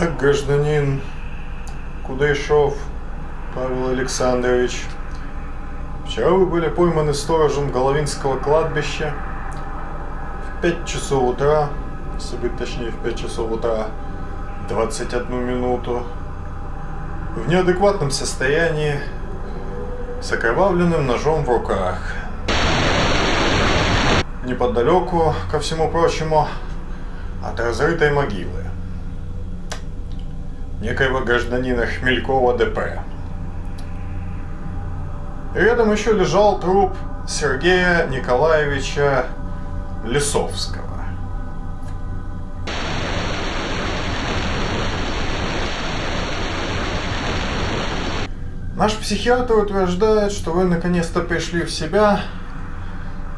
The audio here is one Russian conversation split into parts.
Так, гражданин Кудайшов Павел Александрович, вчера вы были пойманы сторожем Головинского кладбища в 5 часов утра, если быть точнее, в 5 часов утра 21 минуту, в неадекватном состоянии, с окровавленным ножом в руках. Неподалеку, ко всему прочему, от разрытой могилы некоего гражданина Хмелькова ДП. Рядом еще лежал труп Сергея Николаевича Лисовского. Наш психиатр утверждает, что вы наконец-то пришли в себя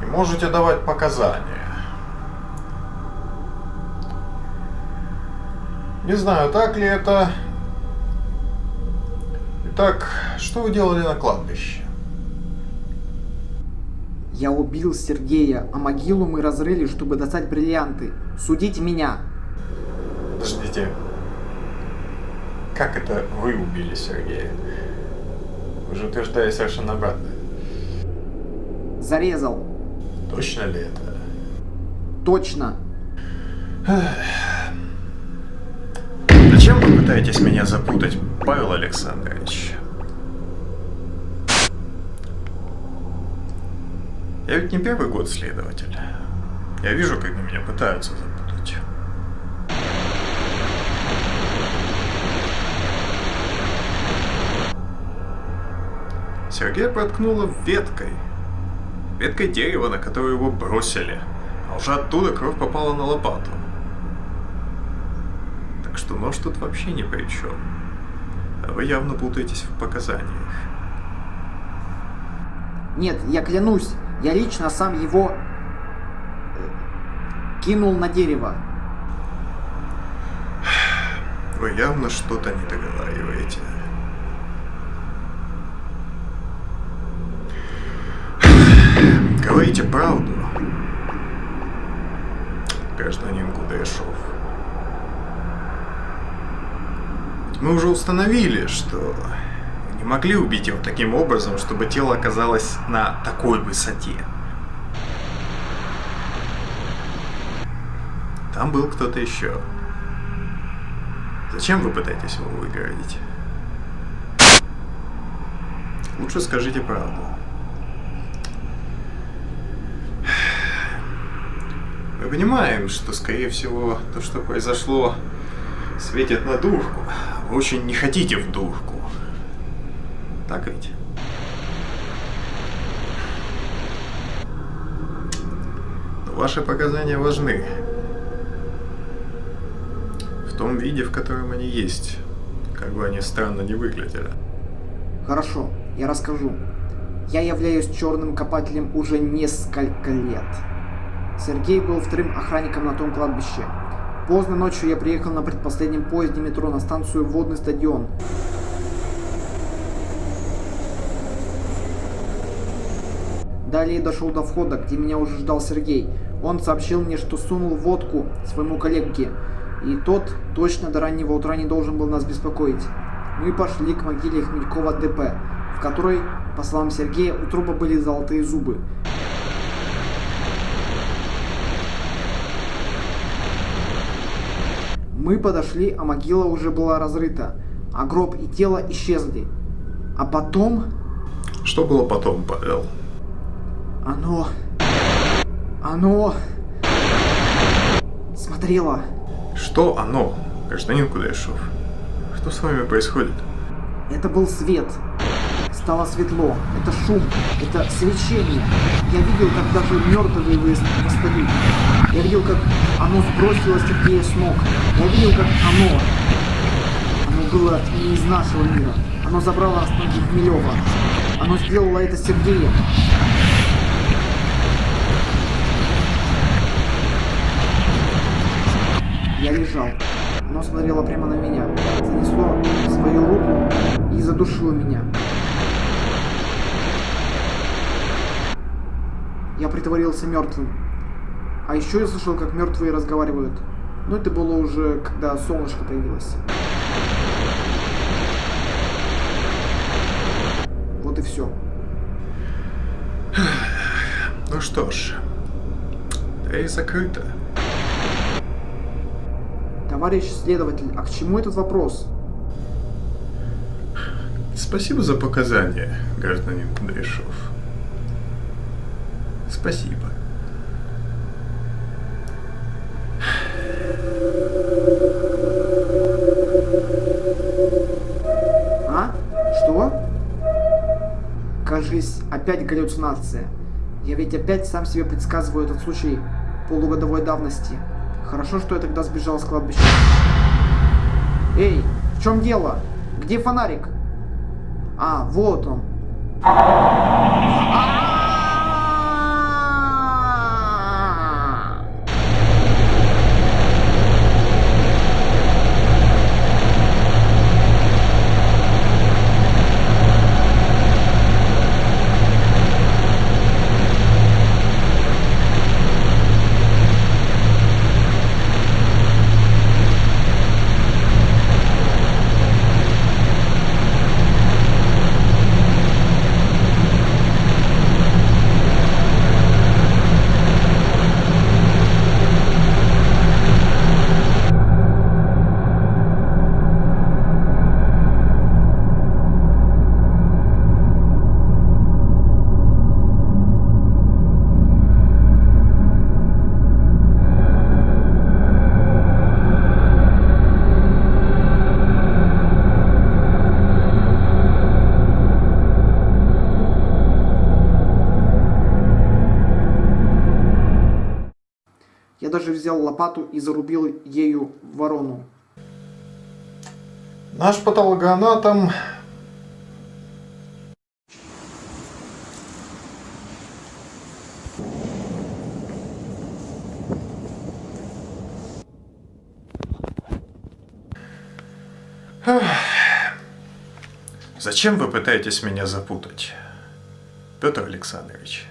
и можете давать показания. Не знаю, так ли это. Итак, что вы делали на кладбище? Я убил Сергея, а могилу мы разрыли, чтобы достать бриллианты. Судите меня. Подождите. Как это вы убили Сергея? Вы же утверждаете совершенно обратное. Зарезал. Точно ли это? Точно. Пытаетесь меня запутать, Павел Александрович? Я ведь не первый год следователь. Я вижу, когда меня пытаются запутать. Сергея проткнуло веткой. Веткой дерева, на которую его бросили. А уже оттуда кровь попала на лопату. Что нож тут вообще ни при чем. А вы явно путаетесь в показаниях. Нет, я клянусь, я лично сам его э, кинул на дерево. Вы явно что-то не договариваете. Говорите правду, гражданин Кудряшов. Мы уже установили, что не могли убить его таким образом, чтобы тело оказалось на такой высоте. Там был кто-то еще. Зачем вы пытаетесь его выгородить? Лучше скажите правду. Мы понимаем, что, скорее всего, то, что произошло, светит на дурку. Очень не хотите в дурку. Так ведь? Ваши показания важны. В том виде, в котором они есть. Как бы они странно не выглядели. Хорошо, я расскажу. Я являюсь черным копателем уже несколько лет. Сергей был вторым охранником на том кладбище. Поздно ночью я приехал на предпоследнем поезде метро на станцию Водный стадион. Далее дошел до входа, где меня уже ждал Сергей. Он сообщил мне, что сунул водку своему коллеге, и тот точно до раннего утра не должен был нас беспокоить. Мы пошли к могиле Хмелькова ДП, в которой, по словам Сергея, у труба были золотые зубы. Мы подошли, а могила уже была разрыта, а гроб и тело исчезли. А потом Что было потом, Павел? оно... Оно... Смотрело. Что оно, гражданин Кудряшов? Что с вами происходит? Это был свет. Стало светло. Это шум. Это свечение. Я видел, как даже мертвые восстают. Я видел, как оно сбросило Сергея с ног. Я видел, как оно... Оно было не из нашего мира. Оно забрало ноги Хмелева. Оно сделало это Сергеем. Я лежал. Оно смотрело прямо на меня. Занесло свою руку и задушило меня. Я притворился мертвым. А еще я слышал, как мертвые разговаривают. Но это было уже, когда солнышко появилось. Вот и все. Ну что ж, дверь закрыта. Товарищ следователь, а к чему этот вопрос? Спасибо за показания, гражданин Кудряшов. Спасибо. Опять галлюцинация. Я ведь опять сам себе предсказываю этот случай полугодовой давности. Хорошо, что я тогда сбежал с кладбища. Эй, в чем дело? Где фонарик? А, вот он. А! Зарубил ею ворону. Наш патологоанатом. Зачем вы пытаетесь меня запутать, Петр Александрович?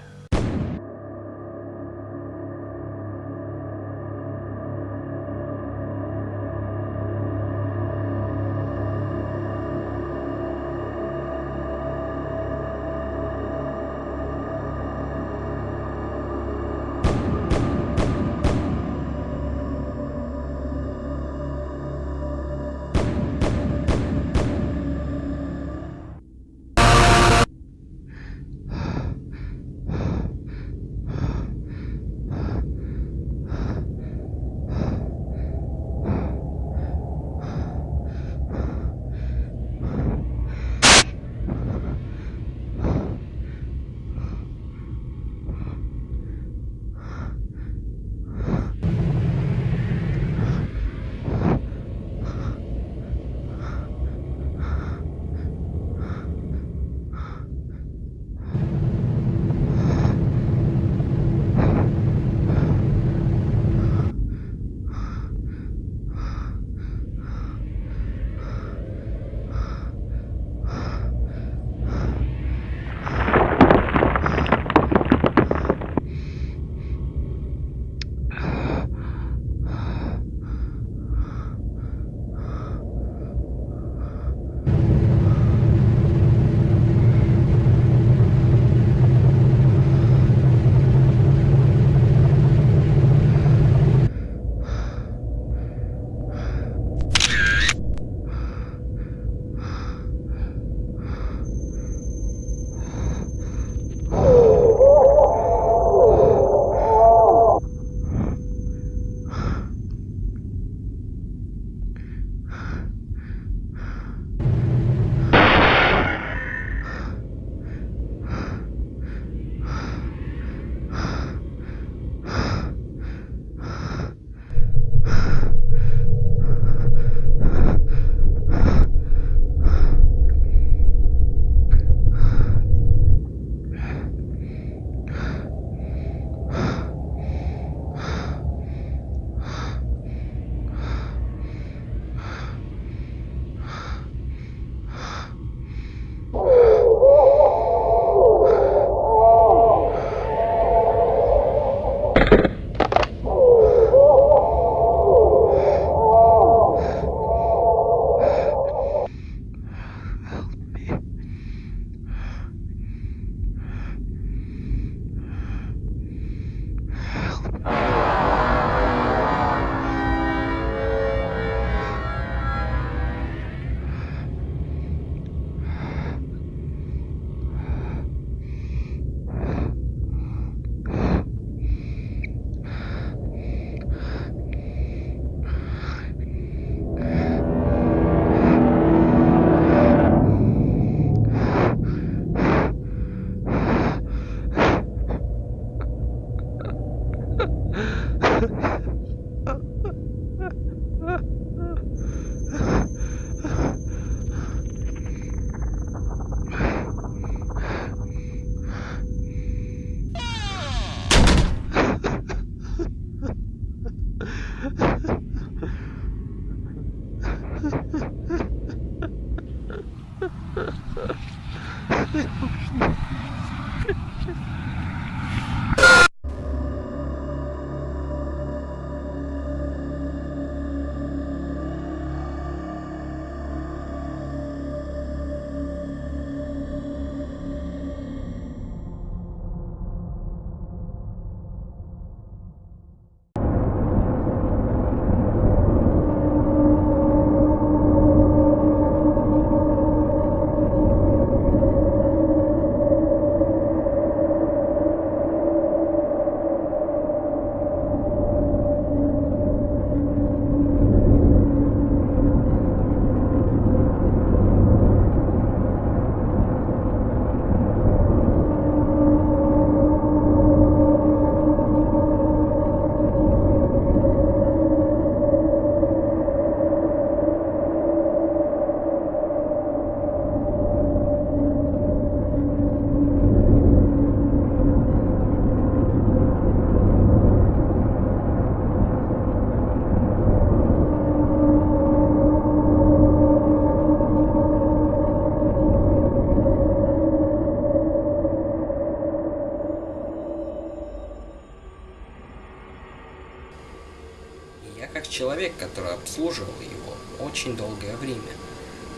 Человек, который обслуживал его очень долгое время.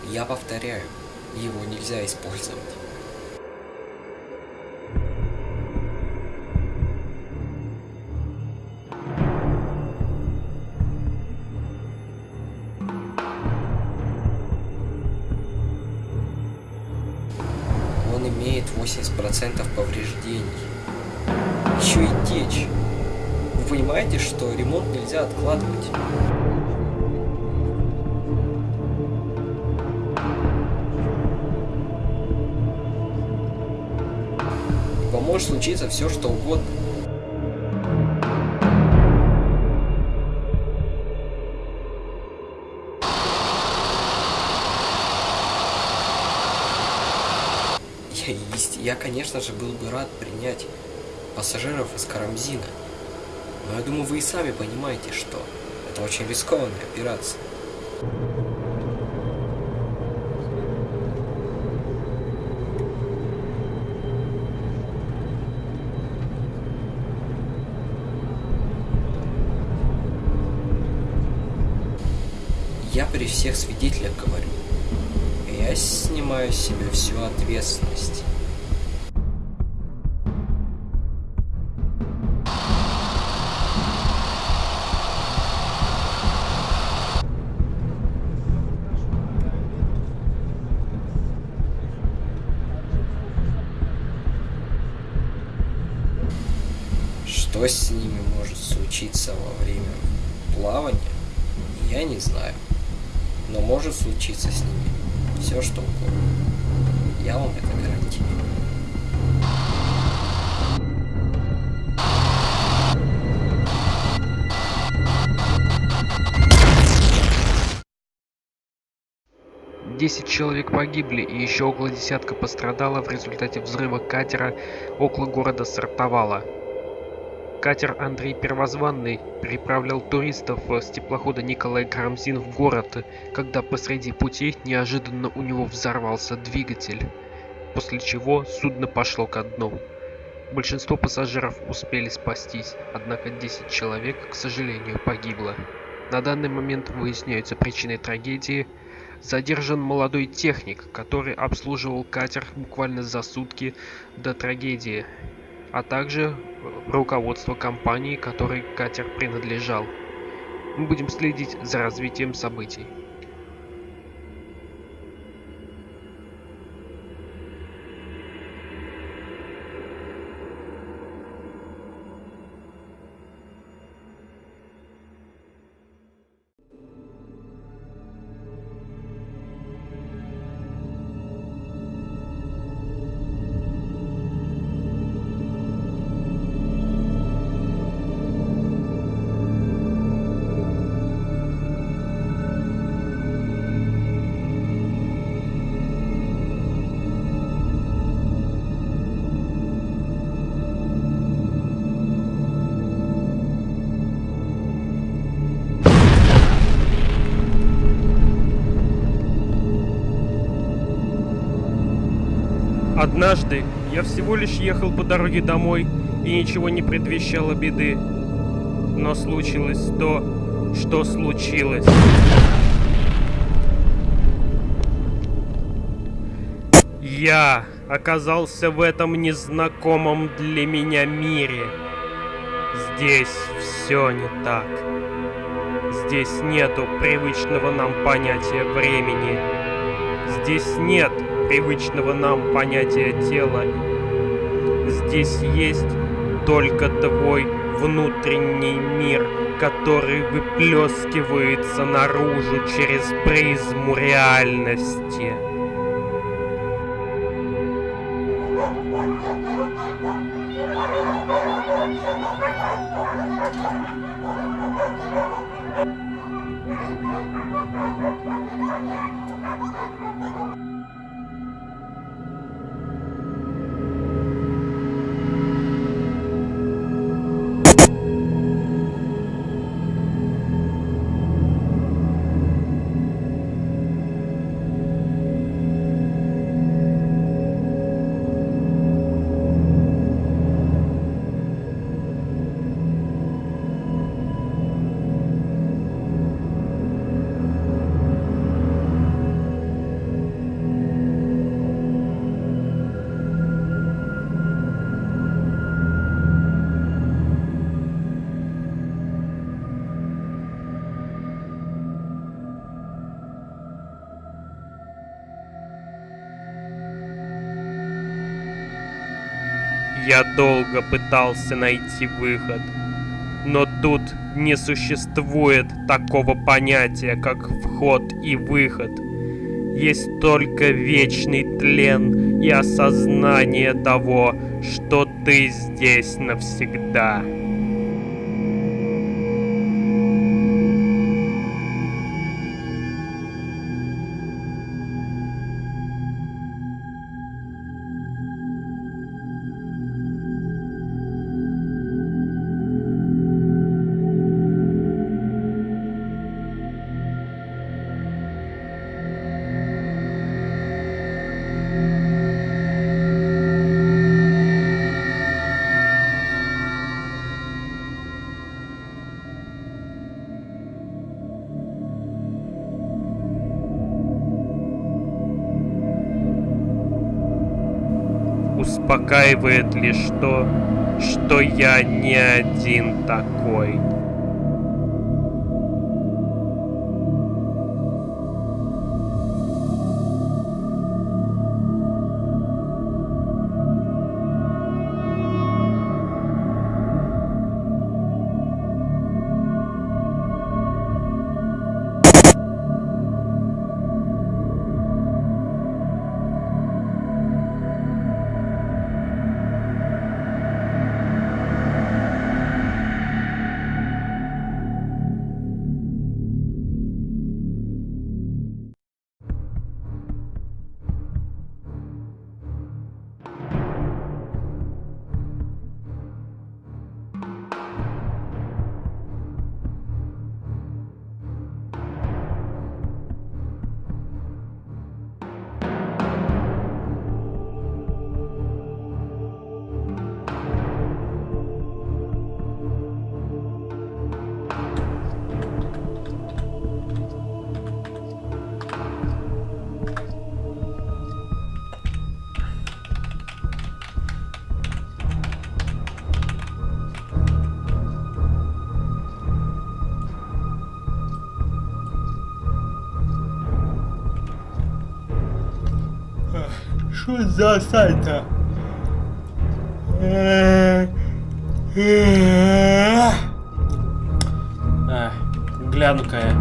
Я повторяю, его нельзя использовать. Все, что угодно. Я, конечно же, был бы рад принять пассажиров из Карамзина. Но я думаю, вы и сами понимаете, что это очень рискованная операция. Я при всех свидетелях говорю. Я снимаю с себя всю ответственность. Что с ними может случиться во время плавания, я не знаю. Может случиться с ними все что угодно. Я вам это гарантирую. Десять человек погибли и еще около десятка пострадало в результате взрыва катера около города Сартовала. Катер Андрей Первозванный переправлял туристов с теплохода Николай Карамзин в город, когда посреди пути неожиданно у него взорвался двигатель, после чего судно пошло ко дну. Большинство пассажиров успели спастись, однако 10 человек, к сожалению, погибло. На данный момент выясняются причины трагедии. Задержан молодой техник, который обслуживал катер буквально за сутки до трагедии, а также руководство компании, которой катер принадлежал. Мы будем следить за развитием событий. Однажды я всего лишь ехал по дороге домой, и ничего не предвещало беды. Но случилось то, что случилось. Я оказался в этом незнакомом для меня мире. Здесь все не так. Здесь нету привычного нам понятия времени. Здесь нет привычного нам понятия тела. Здесь есть только твой внутренний мир, который выплескивается наружу через призму реальности. Долго пытался найти выход. Но тут не существует такого понятия, как вход и выход. Есть только вечный тлен и осознание того, что ты здесь навсегда. Успокаивает лишь то, что я не один такой. Что за сайта? А, гляну-ка я.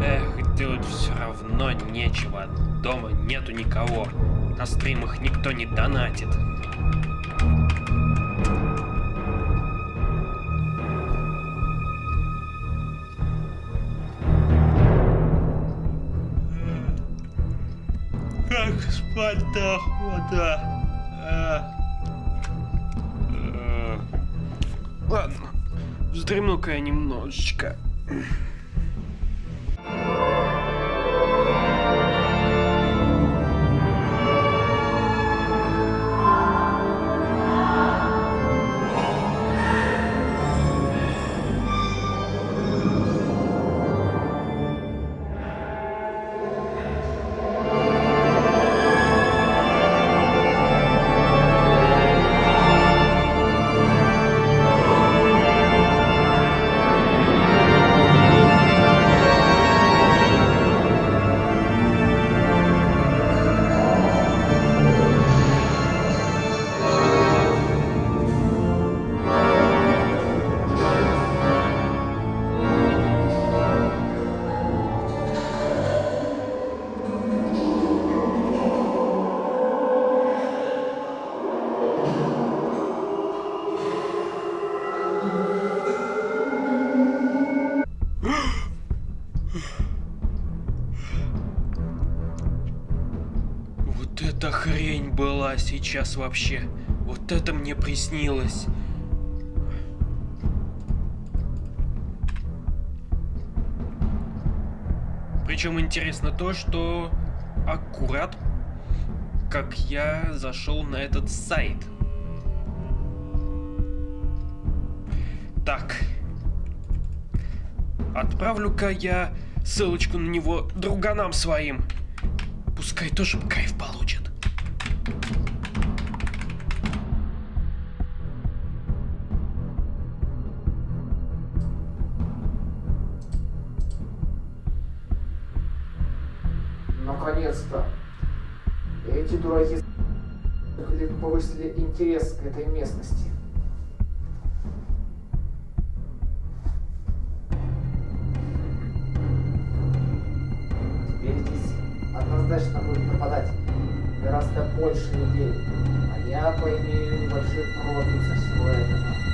Эх, делать все равно нечего. Дома нету никого. На стримах никто не донатит. Спать-то охота? А, Э, Ладно, вздремну-ка я немножечко. Сейчас вообще. Вот это мне приснилось. Причем интересно то, что аккурат как я зашел на этот сайт. Так. Отправлю-ка я ссылочку на него друганам своим. Пускай тоже кайф однозначно будет пропадать гораздо больше людей. А я поимею большой профит со всего этого.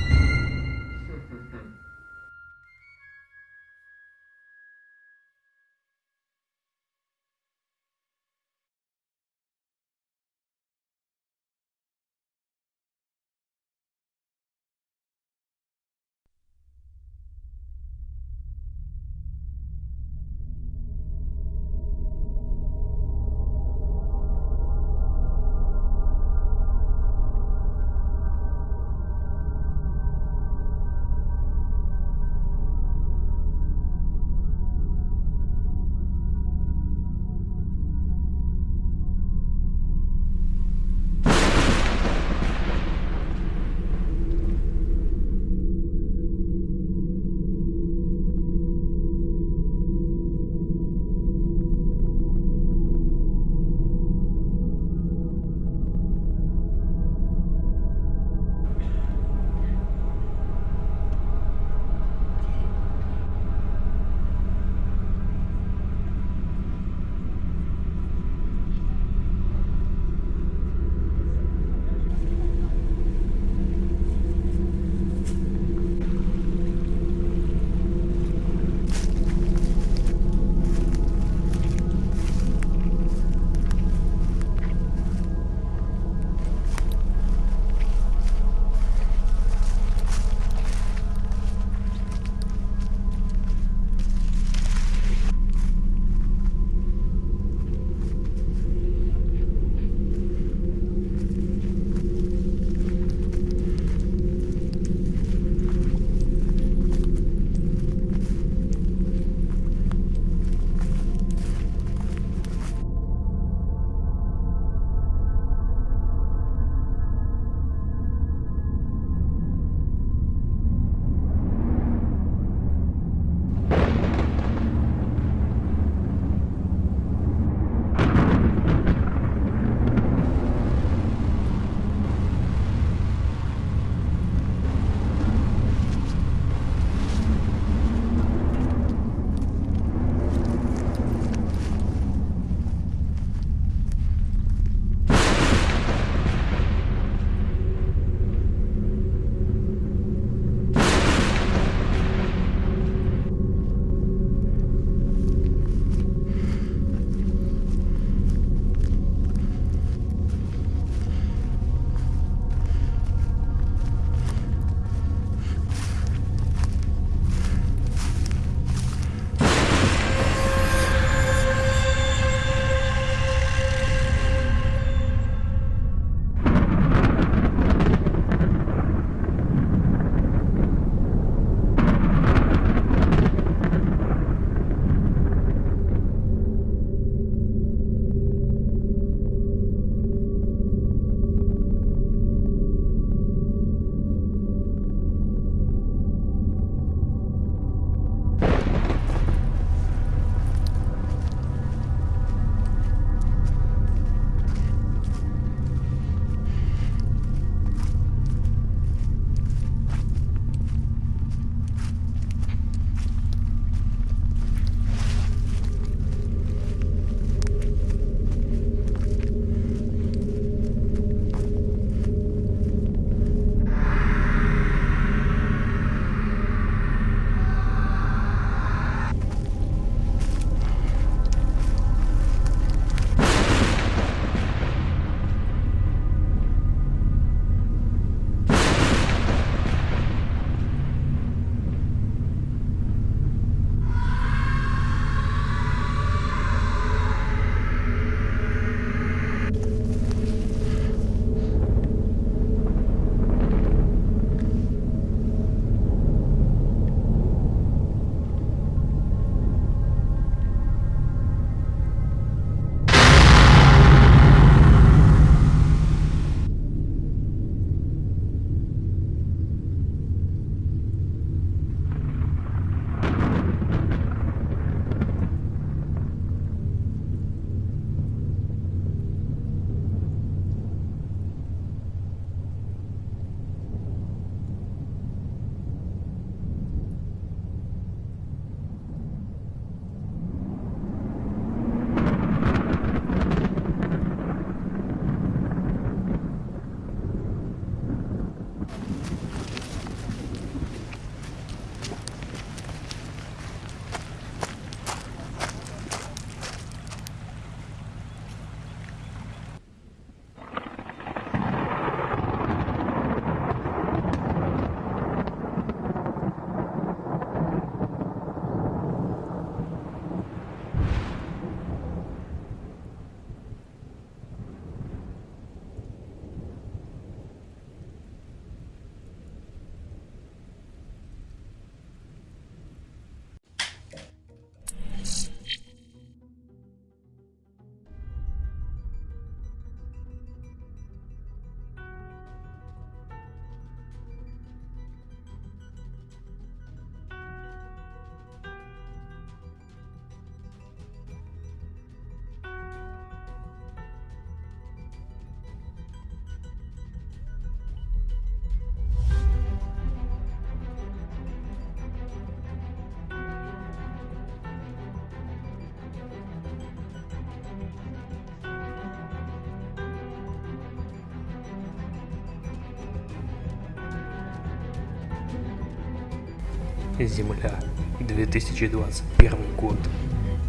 Земля, 2021 год.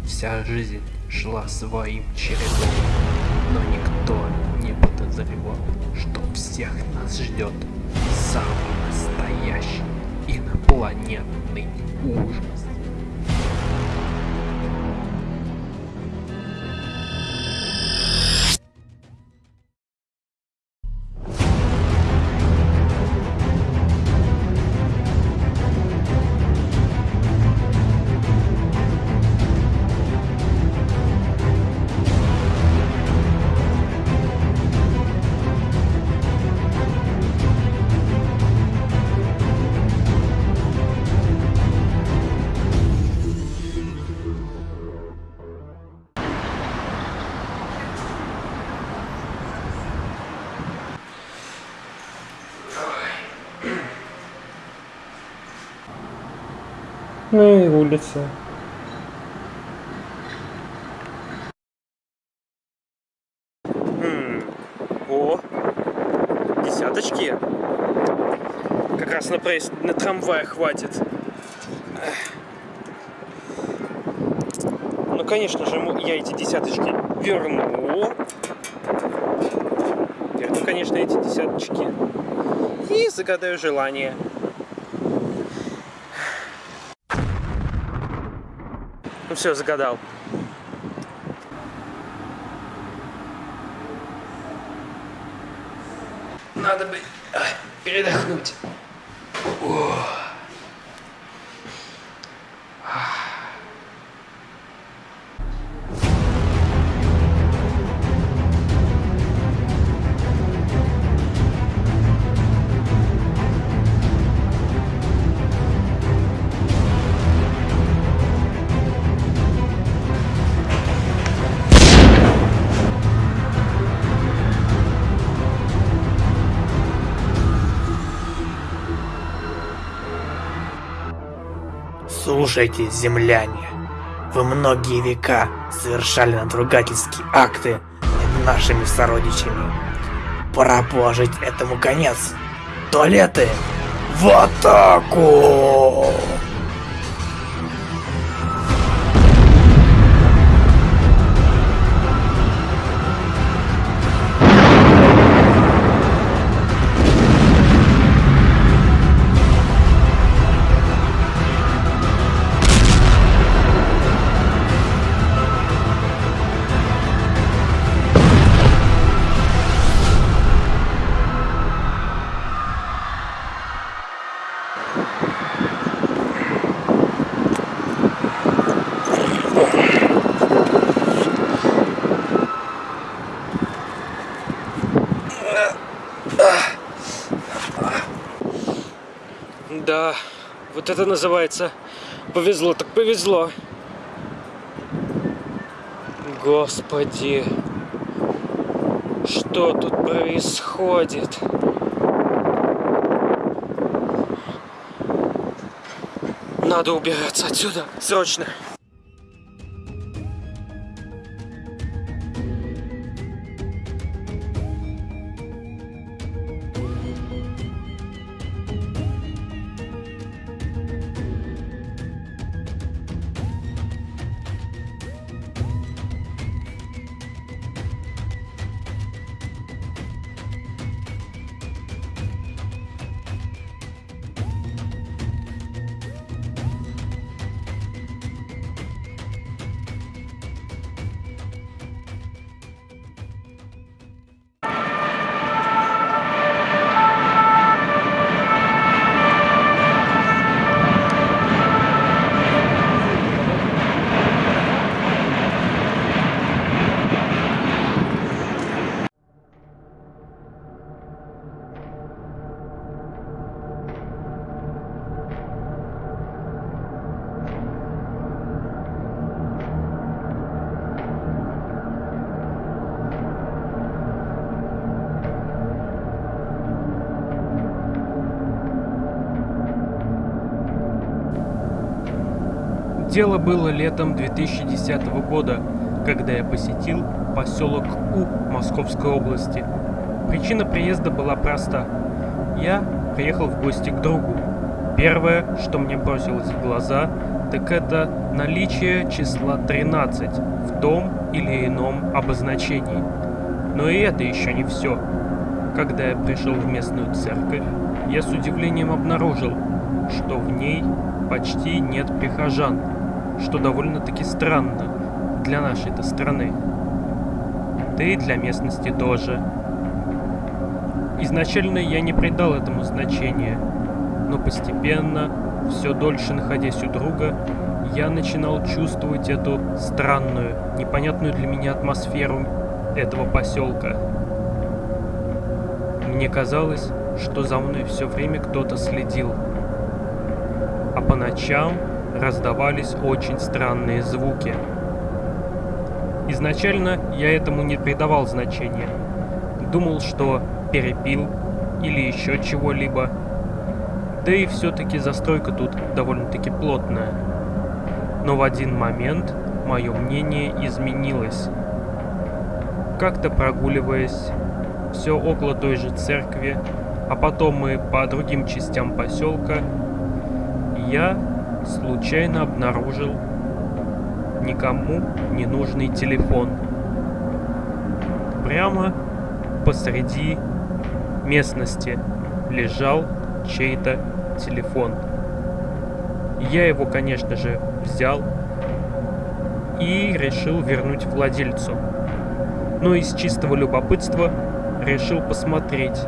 Вся жизнь шла своим чередом, но никто не подозревал, что всех нас ждет самый настоящий инопланетный ужас. Хм. О, десяточки. Как раз на проезд на трамвай хватит. Ну, конечно же, я эти десяточки верну. Верну, конечно, эти десяточки. И загадаю желание. Все, загадал. Надо бы передохнуть. Слушайте, земляне, вы многие века совершали надругательские акты над нашими сородичами. Пора положить этому конец. Туалеты в атаку! Вот это называется повезло, так повезло. Господи, что тут происходит? Надо убираться отсюда, срочно. Было летом 2010 года, когда я посетил поселок У Московской области. Причина приезда была проста. Я приехал в гости к другу. Первое, что мне бросилось в глаза, так это наличие числа 13 в том или ином обозначении. Но и это еще не все. Когда я пришел в местную церковь, я с удивлением обнаружил, что в ней почти нет прихожан, что довольно-таки странно для нашей-то страны. Да и для местности тоже. Изначально я не придал этому значения, но постепенно, все дольше находясь у друга, я начинал чувствовать эту странную, непонятную для меня атмосферу этого поселка. Мне казалось, что за мной все время кто-то следил. А по ночам раздавались очень странные звуки. Изначально я этому не придавал значения. Думал, что перепил или еще чего-либо. Да и все-таки застройка тут довольно-таки плотная. Но в один момент мое мнение изменилось. Как-то прогуливаясь, все около той же церкви, а потом мы по другим частям поселка, я случайно обнаружил никому не нужный телефон. Прямо посреди местности лежал чей-то телефон. Я его, конечно же, взял и решил вернуть владельцу. Но из чистого любопытства решил посмотреть,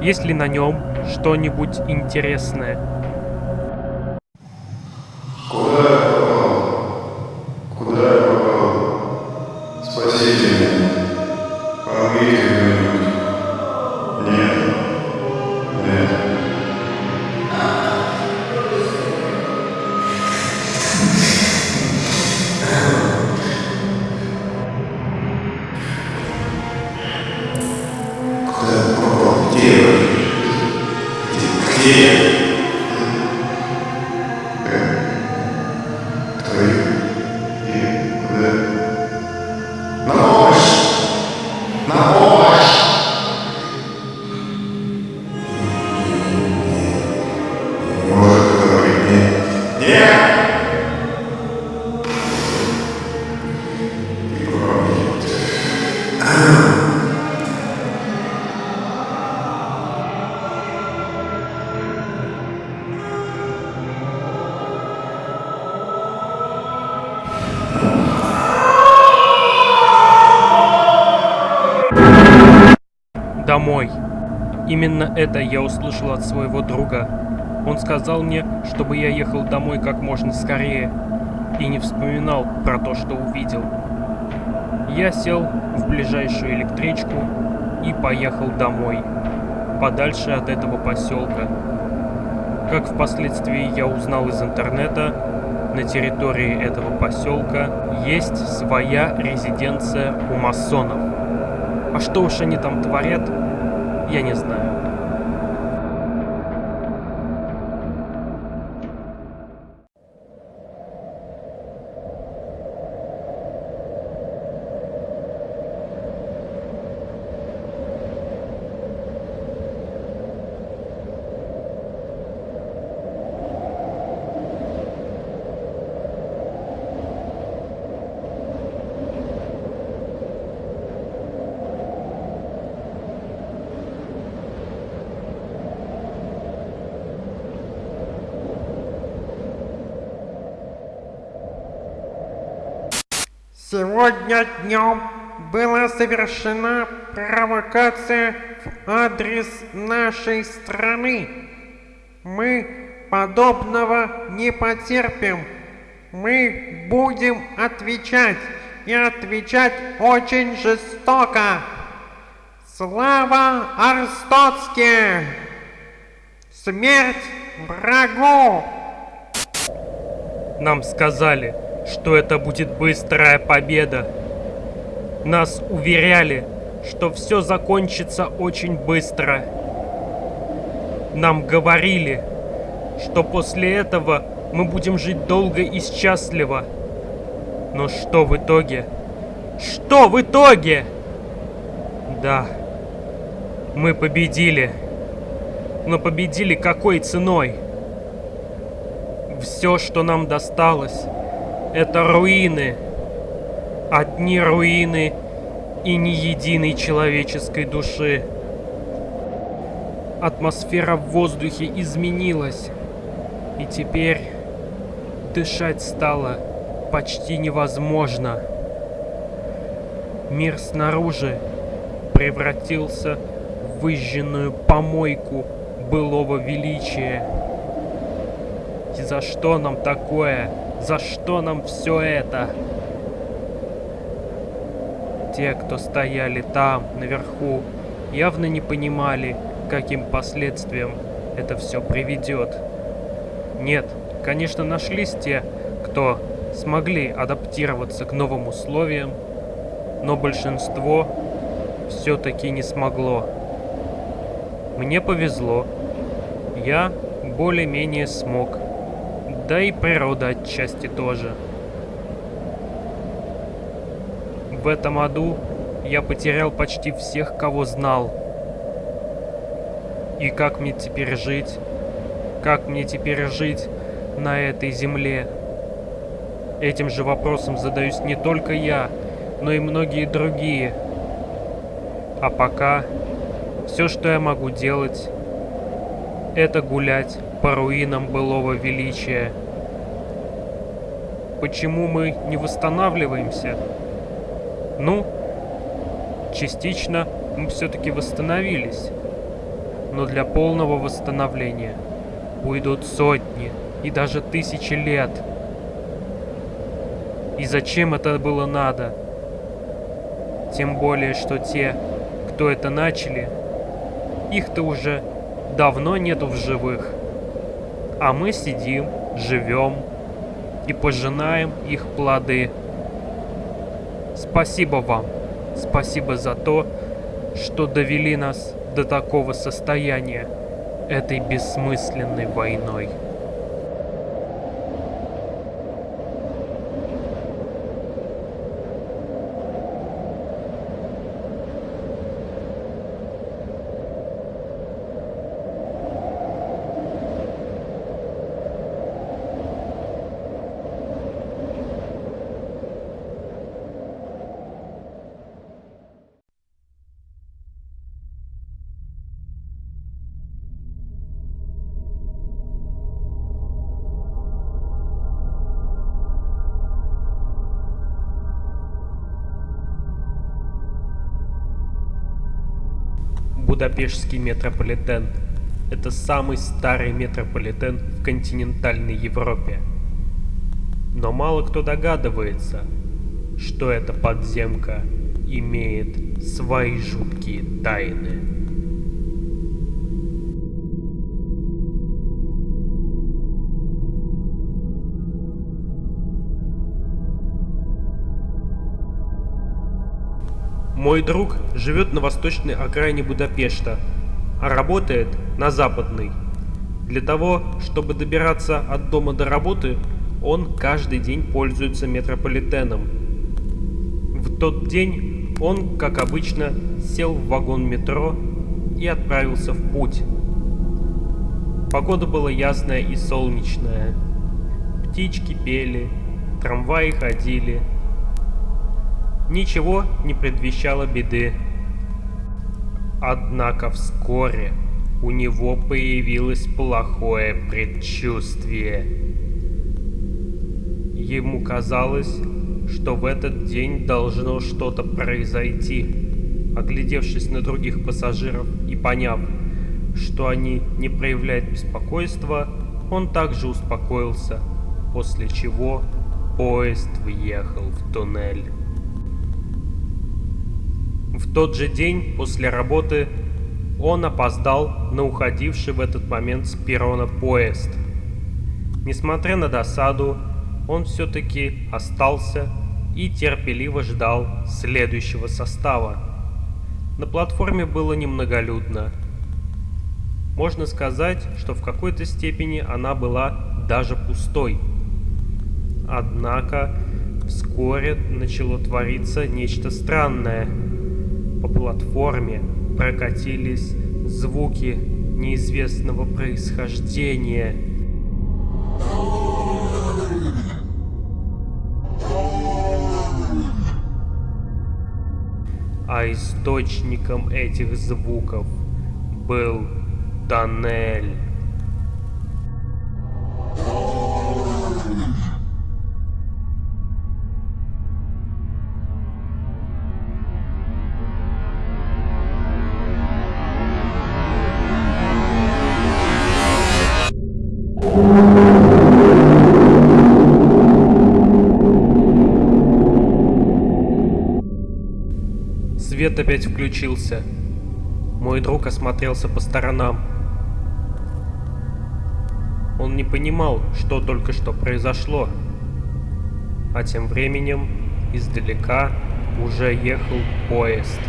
есть ли на нем что-нибудь интересное. Домой. Именно это я услышал от своего друга. Он сказал мне, чтобы я ехал домой как можно скорее и не вспоминал про то, что увидел. Я сел в ближайшую электричку и поехал домой, подальше от этого поселка. Как впоследствии я узнал из интернета, на территории этого поселка есть своя резиденция у масонов. А что уж они там творят, я не знаю. Сегодня днем была совершена провокация в адрес нашей страны. Мы подобного не потерпим. Мы будем отвечать и отвечать очень жестоко. Слава Арстоцке! Смерть врагу! Нам сказали, что это будет быстрая победа. Нас уверяли, что все закончится очень быстро. Нам говорили, что после этого мы будем жить долго и счастливо. Но что в итоге? Что в итоге? Да, мы победили. Но победили какой ценой? Все, что нам досталось, это руины. Одни руины и ни единой человеческой души. Атмосфера в воздухе изменилась, и теперь дышать стало почти невозможно. Мир снаружи превратился в выжженную помойку былого величия. И за что нам такое? За что нам все это? Те, кто стояли там, наверху, явно не понимали, каким последствиям это все приведет. Нет, конечно, нашлись те, кто смогли адаптироваться к новым условиям, но большинство все-таки не смогло. Мне повезло. Я более-менее смог. Да и природа отчасти тоже. В этом аду я потерял почти всех, кого знал. И как мне теперь жить? Как мне теперь жить на этой земле? Этим же вопросом задаюсь не только я, но и многие другие. А пока все, что я могу делать, это гулять по руинам былого величия. Почему мы не восстанавливаемся? Ну, частично мы все-таки восстановились. Но для полного восстановления уйдут сотни и даже тысячи лет. И зачем это было надо? Тем более, что те, кто это начали, их-то уже давно нету в живых. А мы сидим, живем и пожинаем их плоды. Спасибо вам. Спасибо за то, что довели нас до такого состояния этой бессмысленной войной. Будапештский метрополитен – это самый старый метрополитен в континентальной Европе. Но мало кто догадывается, что эта подземка имеет свои жуткие тайны. Мой друг живет на восточной окраине Будапешта, а работает на западной. Для того, чтобы добираться от дома до работы, он каждый день пользуется метрополитеном. В тот день он, как обычно, сел в вагон метро и отправился в путь. Погода была ясная и солнечная. Птички пели, трамваи ходили – Ничего не предвещало беды. Однако вскоре у него появилось плохое предчувствие. Ему казалось, что в этот день должно что-то произойти. Оглядевшись на других пассажиров и поняв, что они не проявляют беспокойства, он также успокоился, после чего поезд въехал в туннель. В тот же день после работы он опоздал на уходивший в этот момент с перрона поезд. Несмотря на досаду, он все-таки остался и терпеливо ждал следующего состава. На платформе было немноголюдно. Можно сказать, что в какой-то степени она была даже пустой. Однако вскоре начало твориться нечто странное – по платформе прокатились звуки неизвестного происхождения. А источником этих звуков был тоннель. Свет опять включился. Мой друг осмотрелся по сторонам. Он не понимал, что только что произошло. А тем временем издалека уже ехал поезд.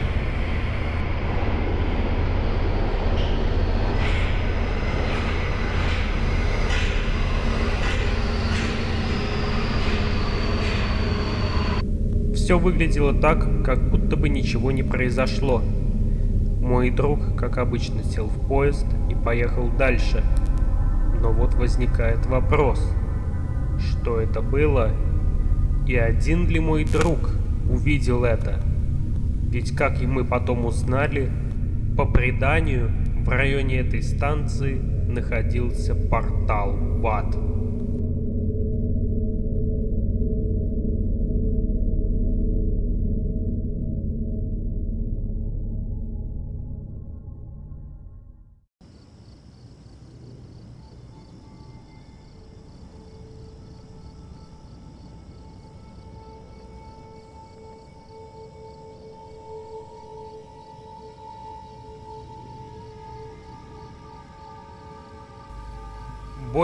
Все выглядело так, как будто бы ничего не произошло. Мой друг, как обычно, сел в поезд и поехал дальше. Но вот возникает вопрос, что это было и один ли мой друг увидел это? Ведь как и мы потом узнали, по преданию в районе этой станции находился портал в ад.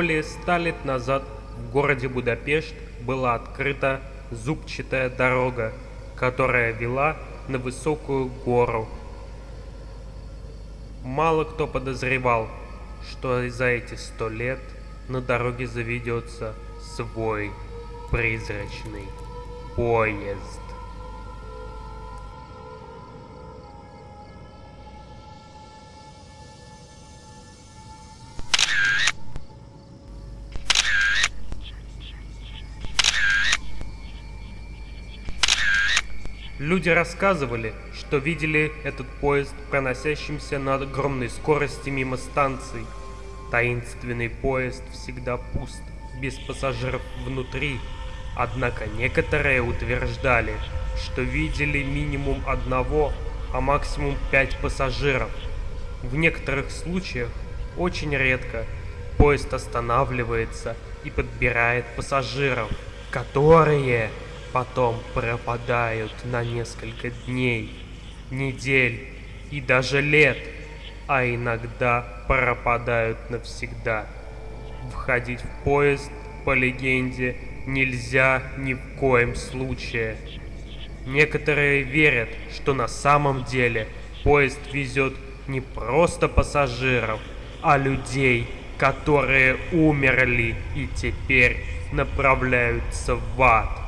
Более ста лет назад в городе Будапешт была открыта зубчатая дорога, которая вела на высокую гору. Мало кто подозревал, что за эти сто лет на дороге заведется свой призрачный поезд. Люди рассказывали, что видели этот поезд, проносящимся на огромной скорости мимо станций. Таинственный поезд всегда пуст, без пассажиров внутри. Однако некоторые утверждали, что видели минимум одного, а максимум пять пассажиров. В некоторых случаях, очень редко, поезд останавливается и подбирает пассажиров, которые потом пропадают на несколько дней, недель и даже лет, а иногда пропадают навсегда. Входить в поезд, по легенде, нельзя ни в коем случае. Некоторые верят, что на самом деле поезд везет не просто пассажиров, а людей, которые умерли и теперь направляются в ад.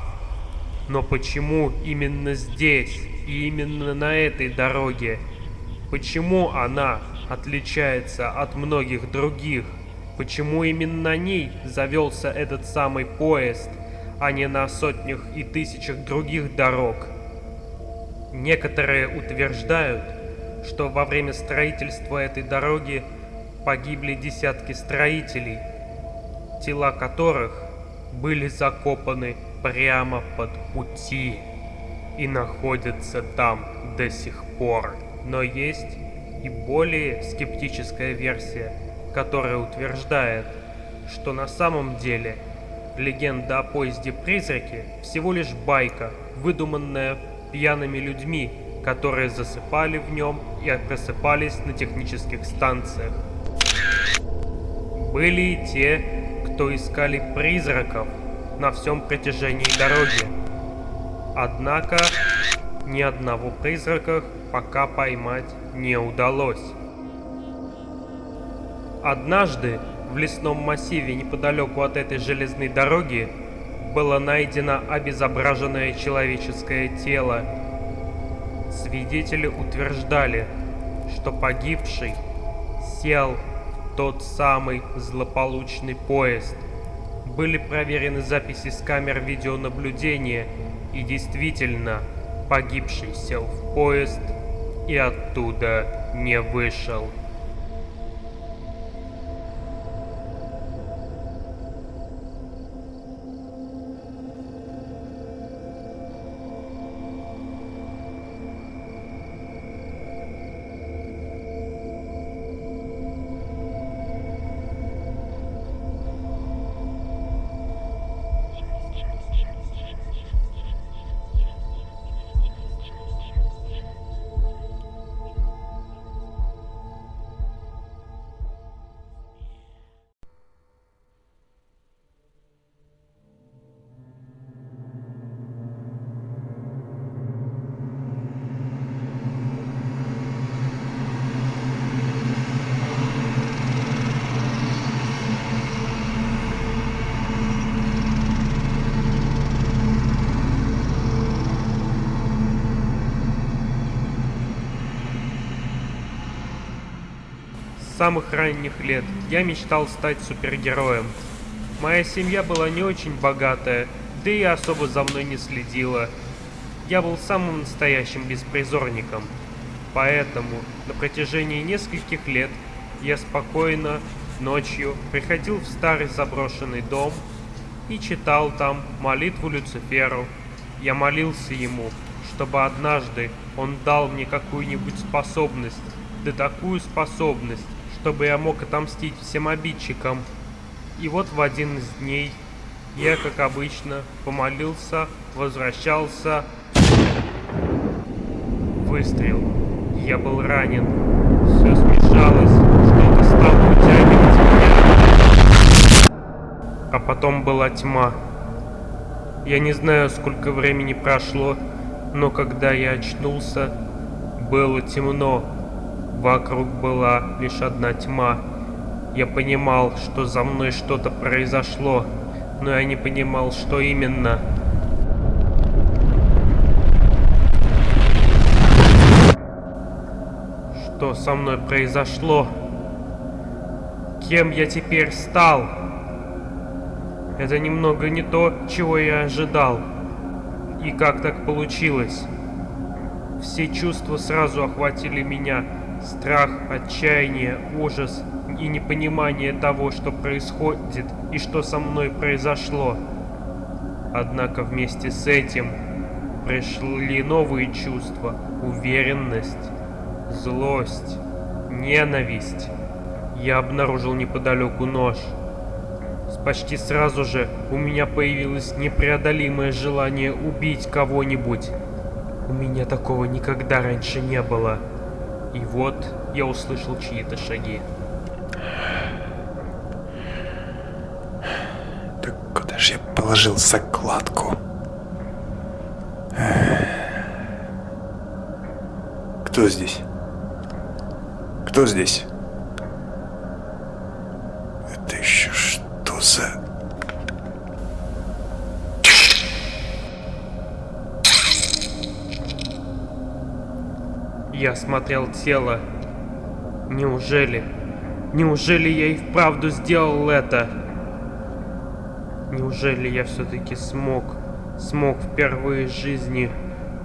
Но почему именно здесь и именно на этой дороге? Почему она отличается от многих других? Почему именно на ней завелся этот самый поезд, а не на сотнях и тысячах других дорог? Некоторые утверждают, что во время строительства этой дороги погибли десятки строителей, тела которых были закопаны прямо под пути и находятся там до сих пор. Но есть и более скептическая версия, которая утверждает, что на самом деле легенда о поезде-призраке всего лишь байка, выдуманная пьяными людьми, которые засыпали в нем и просыпались на технических станциях. Были и те, кто искали призраков на всем протяжении дороги. Однако ни одного призрака пока поймать не удалось. Однажды в лесном массиве неподалеку от этой железной дороги было найдено обезображенное человеческое тело. Свидетели утверждали, что погибший сел тот самый злополучный поезд. Были проверены записи с камер видеонаблюдения, и действительно, Погибший сел в поезд и оттуда не вышел. Самых ранних лет я мечтал стать супергероем. Моя семья была не очень богатая, да и особо за мной не следила. Я был самым настоящим беспризорником. Поэтому на протяжении нескольких лет я спокойно ночью приходил в старый заброшенный дом и читал там молитву Люциферу. Я молился ему, чтобы однажды он дал мне какую-нибудь способность, да такую способность, чтобы я мог отомстить всем обидчикам. И вот в один из дней я, как обычно, помолился, возвращался. Выстрел. Я был ранен. Все смешалось, что-то стало утягивать меня. А потом была тьма. Я не знаю, сколько времени прошло, но когда я очнулся, было темно. Вокруг была лишь одна тьма. Я понимал, что за мной что-то произошло, но я не понимал, что именно. Что со мной произошло? Кем я теперь стал? Это немного не то, чего я ожидал. И как так получилось? Все чувства сразу охватили меня. Страх, отчаяние, ужас и непонимание того, что происходит и что со мной произошло. Однако вместе с этим пришли новые чувства, уверенность, злость, ненависть. Я обнаружил неподалеку нож. Почти сразу же у меня появилось непреодолимое желание убить кого-нибудь. У меня такого никогда раньше не было. И вот я услышал чьи-то шаги. Так куда же я положил закладку? Кто здесь? Кто здесь? Я смотрел тело. Неужели? Неужели я и вправду сделал это? Неужели я все-таки смог, смог впервые в жизни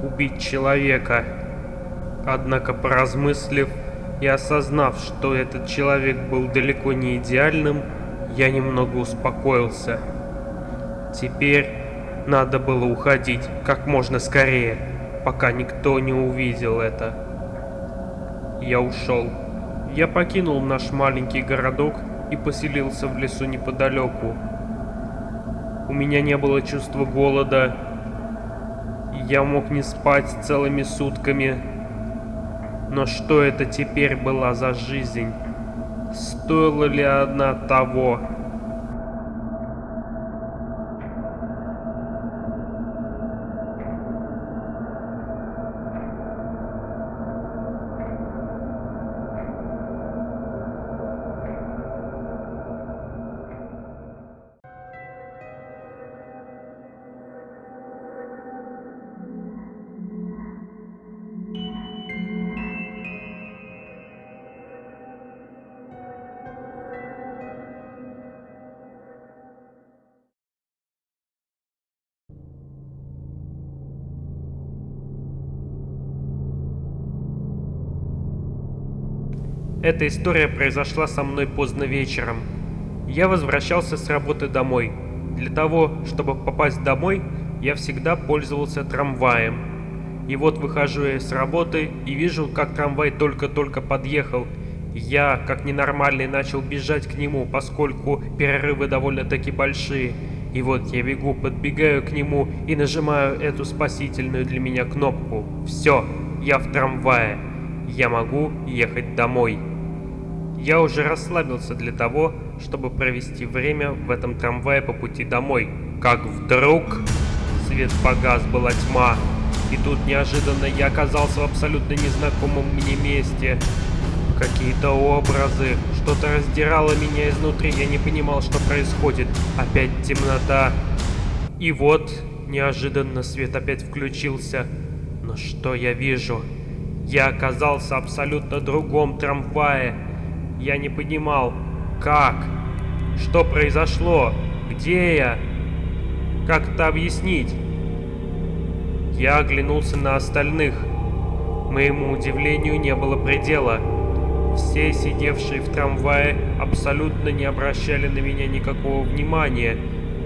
убить человека? Однако, поразмыслив и осознав, что этот человек был далеко не идеальным, я немного успокоился. Теперь надо было уходить как можно скорее, пока никто не увидел это. Я ушел. Я покинул наш маленький городок и поселился в лесу неподалеку. У меня не было чувства голода, я мог не спать целыми сутками. Но что это теперь была за жизнь? Стоила ли она того? Эта история произошла со мной поздно вечером. Я возвращался с работы домой. Для того, чтобы попасть домой, я всегда пользовался трамваем. И вот выхожу я с работы и вижу, как трамвай только-только подъехал. Я, как ненормальный, начал бежать к нему, поскольку перерывы довольно-таки большие. И вот я бегу, подбегаю к нему и нажимаю эту спасительную для меня кнопку. Все, я в трамвае. Я могу ехать домой. Я уже расслабился для того, чтобы провести время в этом трамвае по пути домой. Как вдруг свет погас, была тьма. И тут неожиданно я оказался в абсолютно незнакомом мне месте. Какие-то образы, что-то раздирало меня изнутри, я не понимал, что происходит. Опять темнота. И вот, неожиданно свет опять включился. Но что я вижу? Я оказался абсолютно другом трамвае. Я не понимал, как? Что произошло? Где я? Как это объяснить? Я оглянулся на остальных. Моему удивлению не было предела. Все сидевшие в трамвае абсолютно не обращали на меня никакого внимания,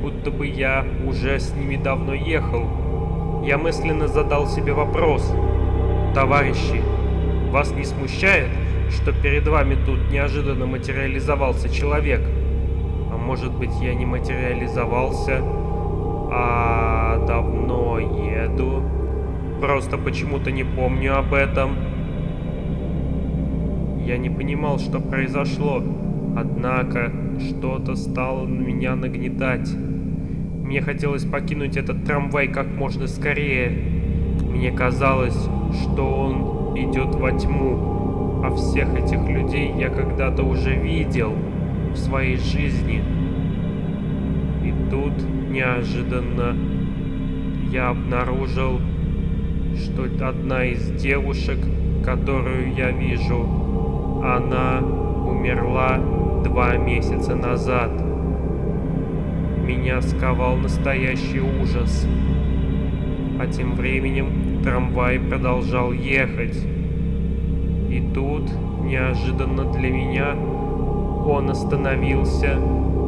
будто бы я уже с ними давно ехал. Я мысленно задал себе вопрос. Товарищи, вас не смущает, что перед вами тут неожиданно материализовался человек? А может быть я не материализовался, а давно еду? Просто почему-то не помню об этом. Я не понимал, что произошло. Однако, что-то стало меня нагнетать. Мне хотелось покинуть этот трамвай как можно скорее. Мне казалось, что он идет во тьму. А всех этих людей я когда-то уже видел в своей жизни. И тут, неожиданно, я обнаружил, что одна из девушек, которую я вижу, она умерла два месяца назад. Меня сковал настоящий ужас. А тем временем трамвай продолжал ехать. И тут, неожиданно для меня, он остановился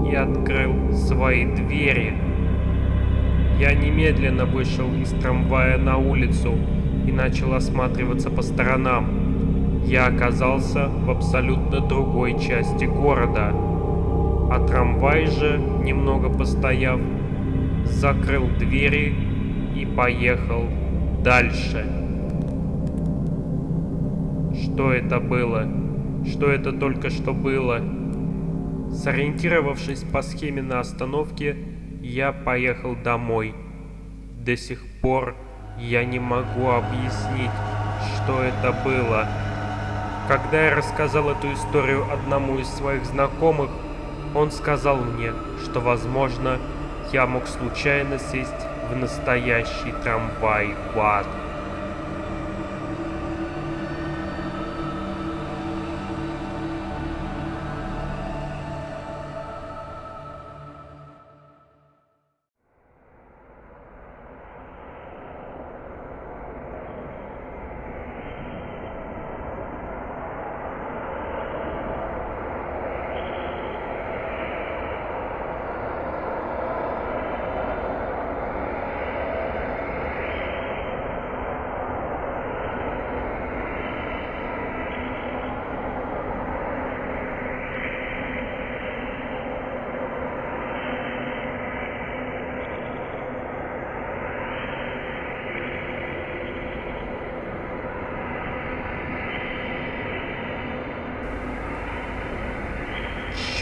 и открыл свои двери. Я немедленно вышел из трамвая на улицу и начал осматриваться по сторонам я оказался в абсолютно другой части города. А трамвай же, немного постояв, закрыл двери и поехал дальше. Что это было? Что это только что было? Сориентировавшись по схеме на остановке, я поехал домой. До сих пор я не могу объяснить, что это было. Когда я рассказал эту историю одному из своих знакомых, он сказал мне, что, возможно, я мог случайно сесть в настоящий трамвай в ад.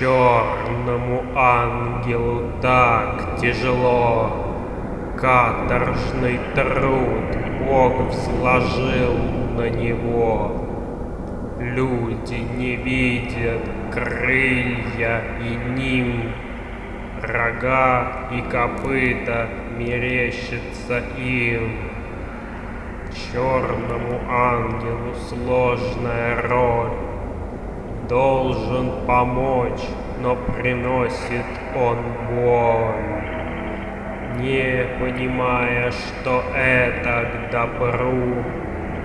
Черному ангелу так тяжело, Каторжный труд Бог сложил на него. Люди не видят крылья и ним, Рога и копыта мерещится им. Черному ангелу сложная роль, должен помочь, но приносит он боль. Не понимая, что это к добру,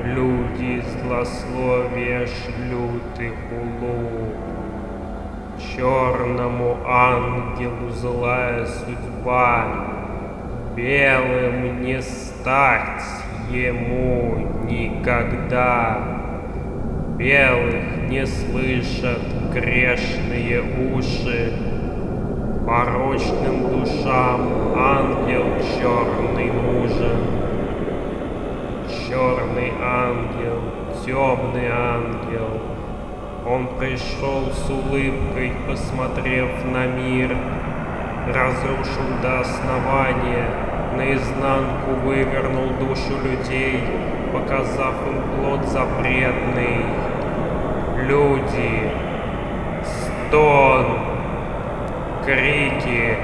Люди злословия шлют и хулу. Черному ангелу злая судьба, Белым не стать ему никогда. Белых не слышат грешные уши, Порочным душам ангел черный нужен. Черный ангел, темный ангел, Он пришел с улыбкой, посмотрев на мир, Разрушил до основания, наизнанку вывернул душу людей, Показав им плод запретный. Люди, стон, крики,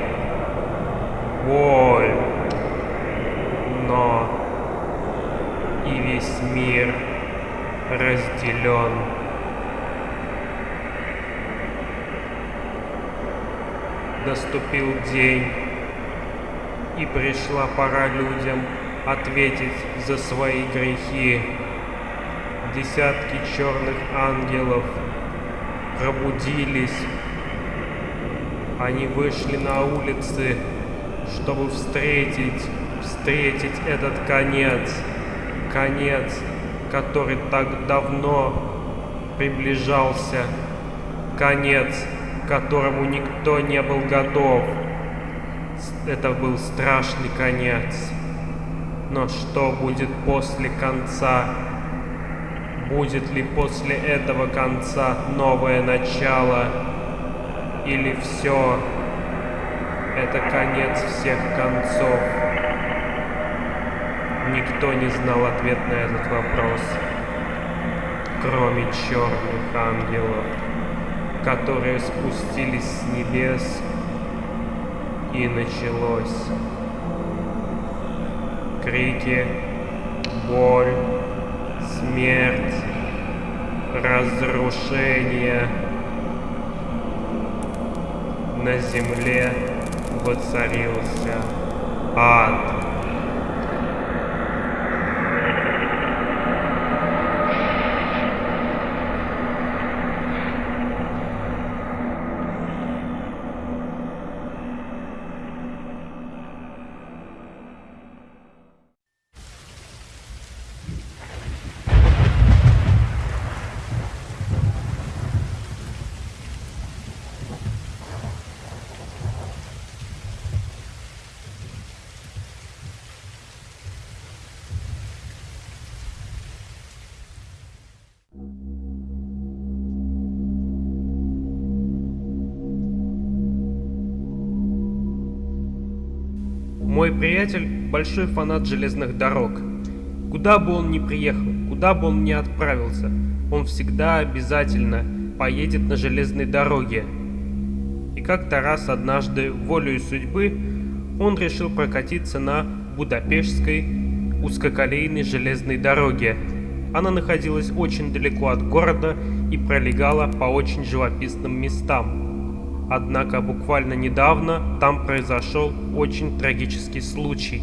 боль, но и весь мир разделен. Наступил день, и пришла пора людям ответить за свои грехи. Десятки черных ангелов пробудились. Они вышли на улицы, чтобы встретить, встретить этот конец. Конец, который так давно приближался. Конец, которому никто не был готов. Это был страшный конец. Но что будет после конца? Будет ли после этого конца новое начало? Или все? Это конец всех концов. Никто не знал ответ на этот вопрос, кроме черных ангелов, которые спустились с небес, и началось. Крики, боль, смерть, разрушение. На земле воцарился ад. Большой фанат железных дорог. Куда бы он ни приехал, куда бы он ни отправился, он всегда обязательно поедет на железной дороге. И как-то раз однажды, волею судьбы, он решил прокатиться на Будапештской узкоколейной железной дороге. Она находилась очень далеко от города и пролегала по очень живописным местам. Однако буквально недавно там произошел очень трагический случай.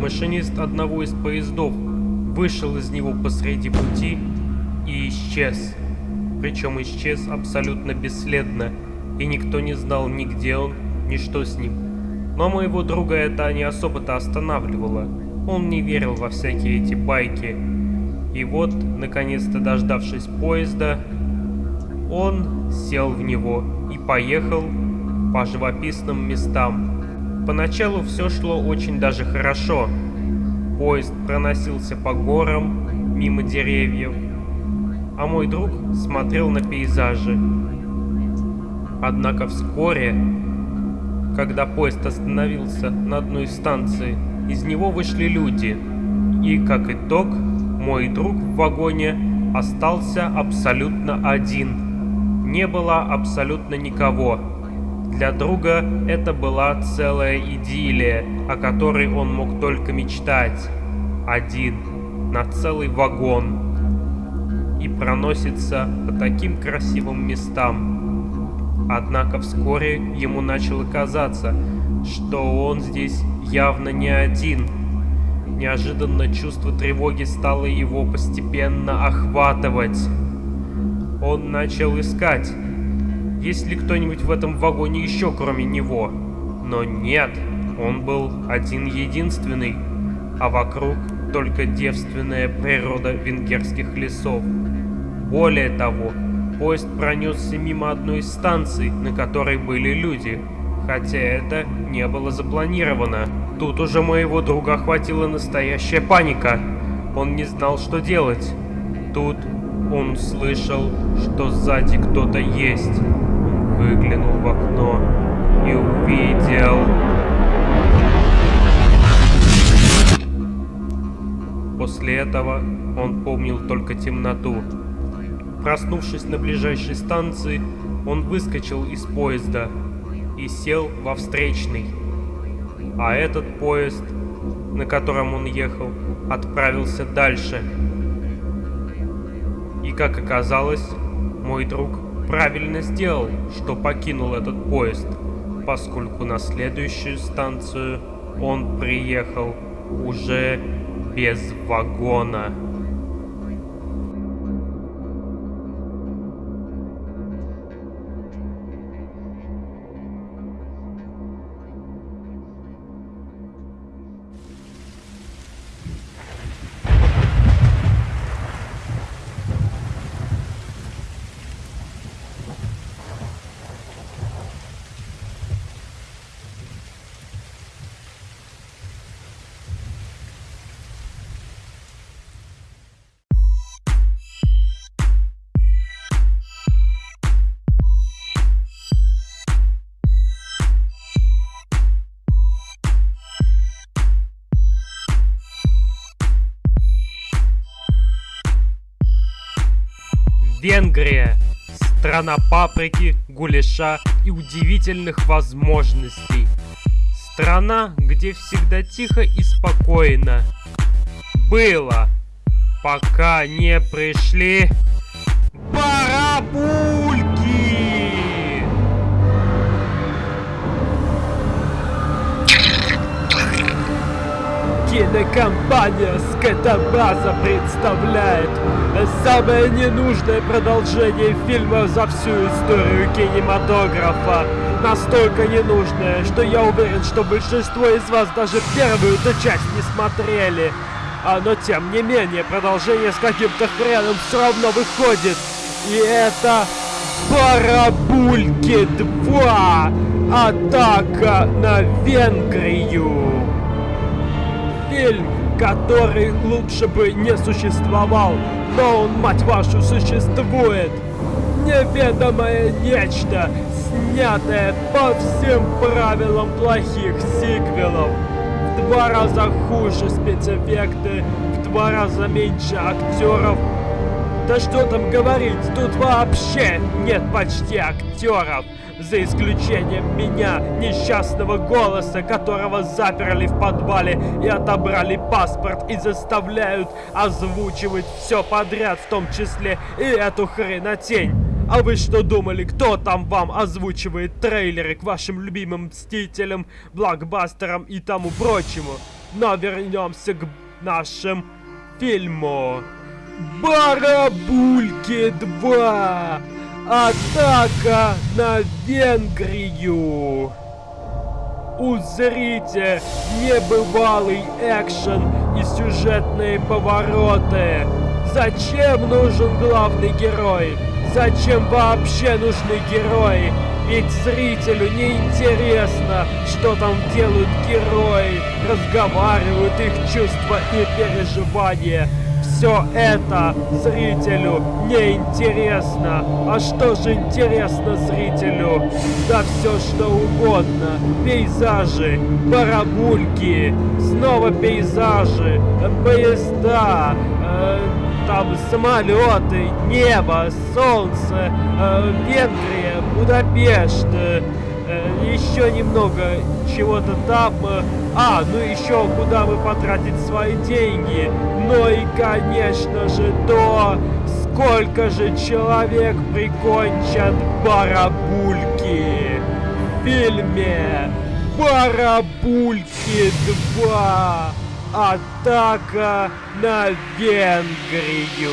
Машинист одного из поездов вышел из него посреди пути и исчез. Причем исчез абсолютно бесследно, и никто не знал ни где он, ни что с ним. Но моего друга это не особо-то останавливало. Он не верил во всякие эти байки. И вот, наконец-то дождавшись поезда, он сел в него и поехал по живописным местам. Поначалу все шло очень даже хорошо. Поезд проносился по горам, мимо деревьев, а мой друг смотрел на пейзажи. Однако вскоре, когда поезд остановился на одной станции, из него вышли люди, и, как итог, мой друг в вагоне остался абсолютно один – не было абсолютно никого. Для друга это была целая идиллия, о которой он мог только мечтать. Один, на целый вагон. И проносится по таким красивым местам. Однако вскоре ему начало казаться, что он здесь явно не один. Неожиданно чувство тревоги стало его постепенно охватывать. Он начал искать, есть ли кто-нибудь в этом вагоне еще кроме него. Но нет, он был один-единственный, а вокруг только девственная природа венгерских лесов. Более того, поезд пронесся мимо одной из станций, на которой были люди, хотя это не было запланировано. Тут уже моего друга охватила настоящая паника. Он не знал, что делать. Тут он слышал, что сзади кто-то есть. Выглянул в окно и увидел... После этого он помнил только темноту. Проснувшись на ближайшей станции, он выскочил из поезда и сел во встречный. А этот поезд, на котором он ехал, отправился дальше. И как оказалось, мой друг правильно сделал, что покинул этот поезд, поскольку на следующую станцию он приехал уже без вагона. Венгрия. Страна паприки, гуляша и удивительных возможностей. Страна, где всегда тихо и спокойно. Было, пока не пришли Кинокомпания «Скотобаза» представляет самое ненужное продолжение фильма за всю историю кинематографа. Настолько ненужное, что я уверен, что большинство из вас даже первую-то часть не смотрели. А, но тем не менее, продолжение с каким-то хреном все равно выходит. И это Барабульки 2. Атака на Венгрию фильм, который лучше бы не существовал, но он, мать вашу, существует. Неведомое нечто, снятое по всем правилам плохих сиквелов. В два раза хуже спецэффекты, в два раза меньше актеров. Да что там говорить, тут вообще нет почти актеров за исключением меня, несчастного голоса, которого заперли в подвале и отобрали паспорт и заставляют озвучивать все подряд, в том числе и эту хренотень. А вы что думали, кто там вам озвучивает трейлеры к вашим любимым Мстителям, блокбастерам и тому прочему? Но вернемся к нашим фильму. Барабульки 2! Атака на Венгрию! Узрите небывалый экшен и сюжетные повороты. Зачем нужен главный герой? Зачем вообще нужны герои? Ведь зрителю не интересно, что там делают герои, разговаривают их чувства и переживания все это зрителю не интересно. А что же интересно зрителю? Да все что угодно. Пейзажи, барабульки, снова пейзажи, поезда, э, там самолеты, небо, солнце, э, Венгрия, Будапешт, э, еще немного чего-то там. Э, а, ну еще куда бы потратить свои деньги. Ну и, конечно же, то, сколько же человек прикончат барабульки в фильме «Барабульки 2. Атака на Венгрию!